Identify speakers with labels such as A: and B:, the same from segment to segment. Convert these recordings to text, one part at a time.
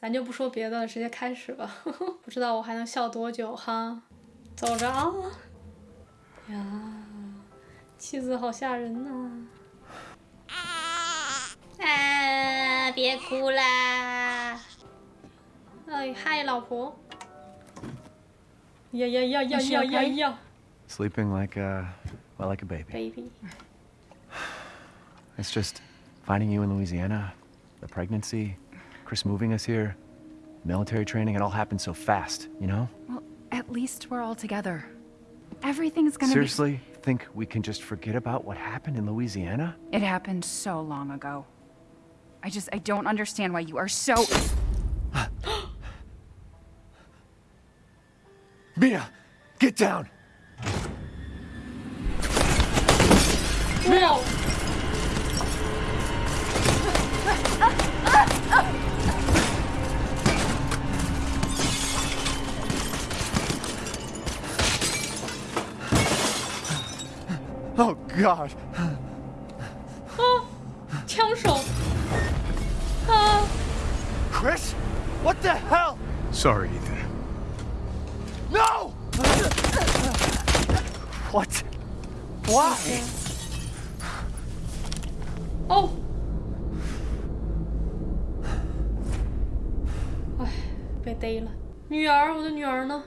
A: 咱就不说别的了，直接开始吧。不知道我还能笑多久哈。走着啊！呀，妻子好吓人呐！啊，别哭啦！哎，嗨，老婆！呀呀呀呀呀呀呀
B: ！Sleeping like a, well, like a baby.
A: Baby.
B: It's just finding you in Louisiana, the pregnancy, Chris moving us here, military training, it all happened so fast, you know?
C: Well, at least we're all together. Everything's gonna be-
B: Seriously? Be... Think we can just forget about what happened in Louisiana?
C: It happened so long ago. I just, I don't understand why you are so...
B: Mia! Get down!
A: No!
B: Oh God!
A: 啊，枪手！啊！
B: Chris, what the hell?
D: Sorry, Ethan.
B: No! What? Why?
A: 哦！哎，被逮了。女儿，我的女儿呢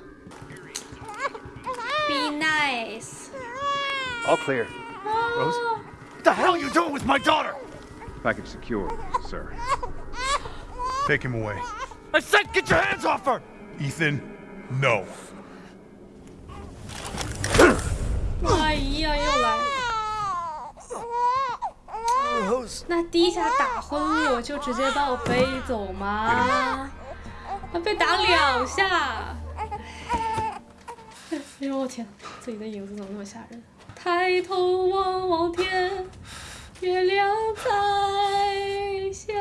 B: All clear. Rose? What the hell are you doing with my daughter?
D: Package secure, sir. Take him away.
B: I said get your hands off her!
D: Ethan, no.
A: 哎呀，又来了。那第一下打昏我就直接把我背走吗？被打两下。哎呦我天，自己的影子怎么那么吓人？ 抬头望望天，月亮在笑。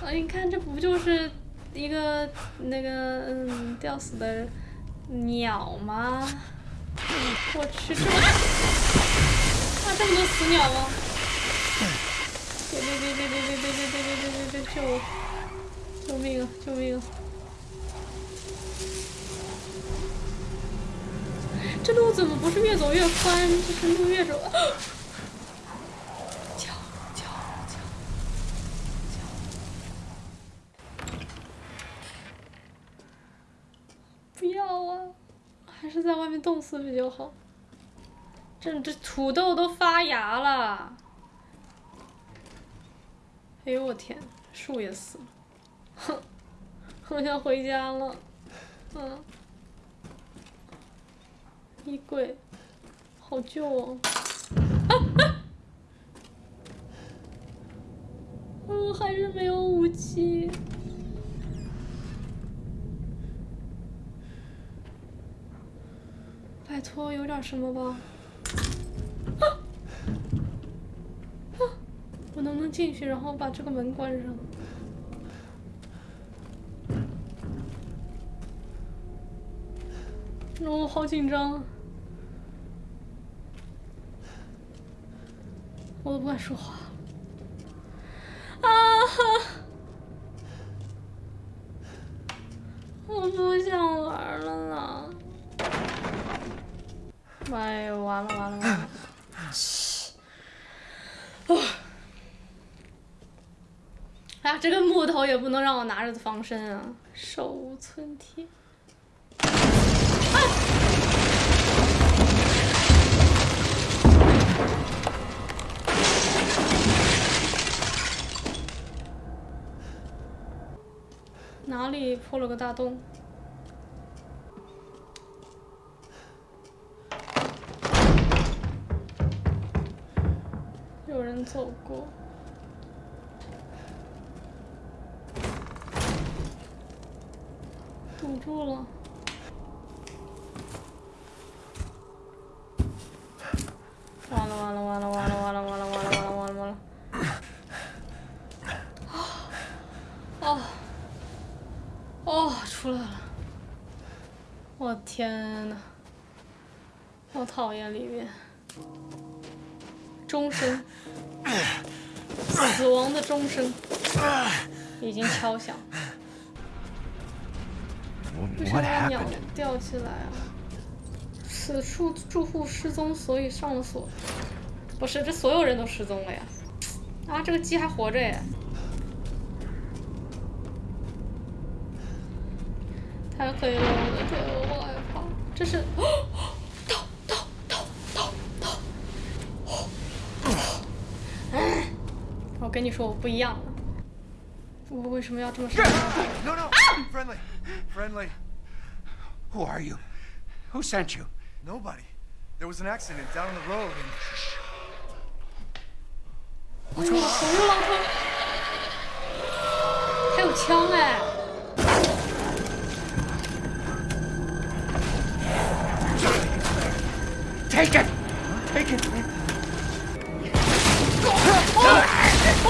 A: 啊，你看这不就是一个那个嗯吊死的鸟吗？我去，这么啊这么多死鸟吗？别别别别别别别别别别别别救我！救命啊！救命啊！这路怎么不是越走越宽？这是路越走……敲敲敲敲！不要啊！还是在外面冻死比较好。这这土豆都发芽了！哎呦我天，树也死了！哼，我想回家了。嗯。衣柜，好旧哦！我！还是没有武器。拜托，有点什么吧？啊！我能不能进去，然后把这个门关上？我好紧张，我都不敢说话。啊！我不想玩了啦。哎呦，完了完了完了！哎呀，这个木头也不能让我拿着防身啊，手无寸铁。哪里破了个大洞？有人走过，堵住了。完了完了完了完了完了完了完了完了完了完了！哦哦，出来了！我天呐，好讨厌里面，钟声，死亡的钟声已经敲响，为
B: Wh-
A: 啥
B: What
A: 把鸟吊起来啊？此处住户失踪，所以上了锁。不是，这所有人都失踪了呀！啊，这个鸡还活着耶！太黑了，我的天，我好害怕。这是，逃逃逃逃逃！哎，我跟你说，我不一样了。我为什么要这么伤害
E: ？No, no, friendly, friendly.
F: Who are you? Who sent you?
E: Nobody. There was an accident down on the road, and
A: 哎呦，红肉老头，他有枪哎！
F: Take it! Take it!
A: 哦，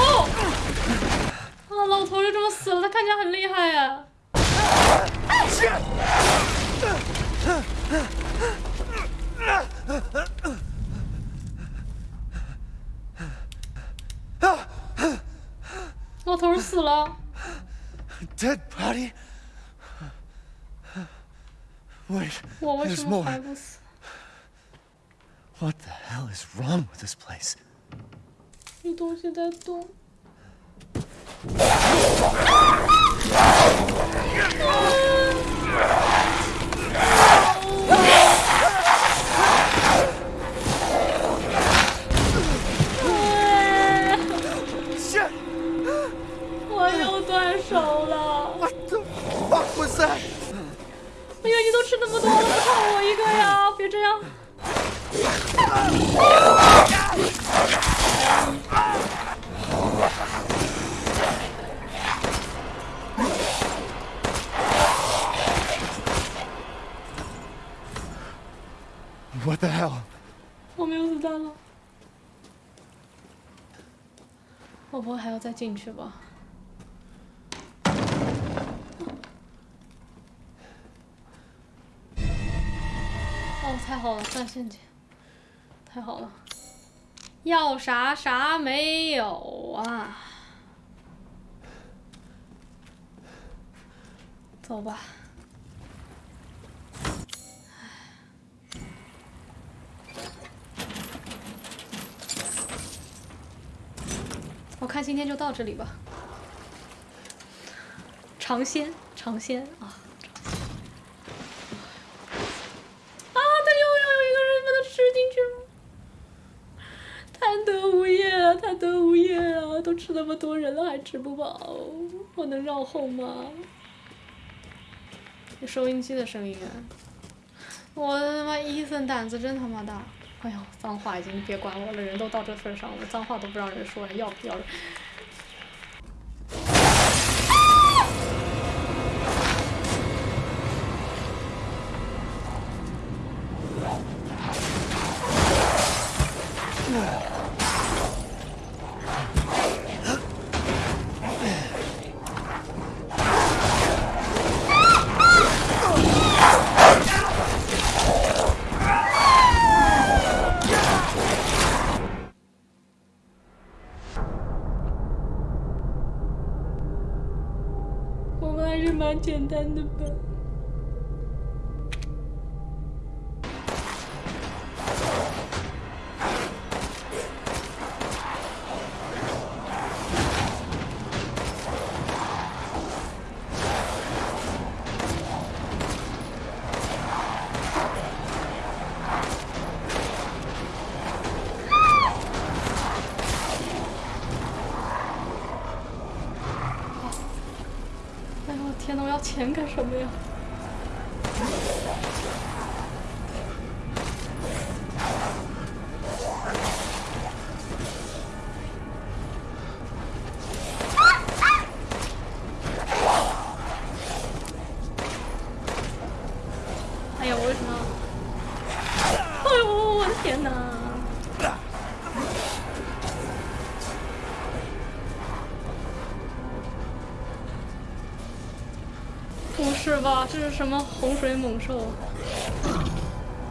A: 啊，老头就这么死了，他看起来很厉害呀。 老头死了
E: ，dead body. Wait,
A: 我为
E: there's
A: 什么
E: more.
A: 还不死
E: ？What the hell is wrong with this place?
A: 有东西在动。吃那么多了，不差我一个呀！别这样。
E: What the hell?
A: 我没有子弹了。我不会还要再进去吧？哦，太好了，断陷阱，太好了。要啥啥没有啊？走吧。我看今天就到这里吧。尝鲜，尝鲜！啊，他又要有一个人把它吃进去了，贪得无厌啊，贪得无厌啊！都吃那么多人了还吃不饱，我能绕后吗？有收音机的声音啊！我他妈伊森胆子真他妈大！哎呦，脏话已经别管我了，人都到这份上了，脏话都不让人说了，要不要人？还是蛮简单的吧。钱干什么呀？是吧？这是什么洪水猛兽？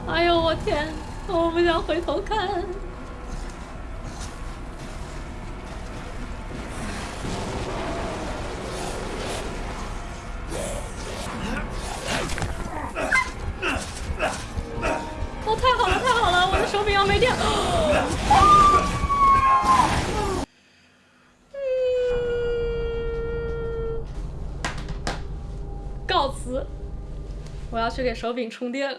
A: 哎呦我天！我不想回头看。去给手柄充电。